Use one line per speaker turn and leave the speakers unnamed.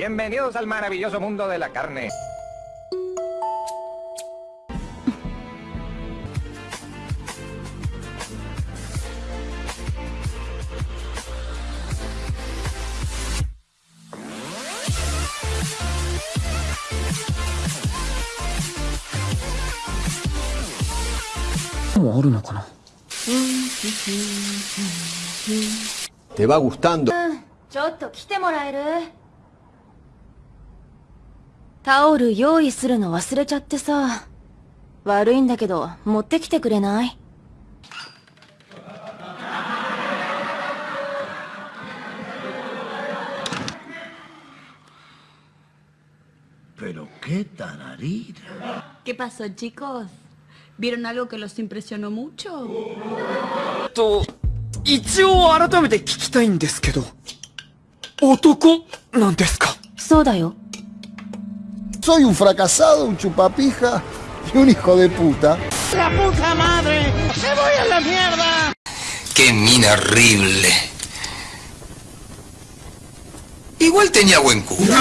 Bienvenidos al maravilloso mundo de la carne.
Te va gustando.
タオル用意するの忘れちゃってさ。悪いんだけど、持ってきてくれない？
と一応改めて聞きたいんですけど男なんですか
そうだよ
Soy un fracasado, un chupapija y un hijo de puta.
¡Qué mina horrible! Igual tenía buen culo.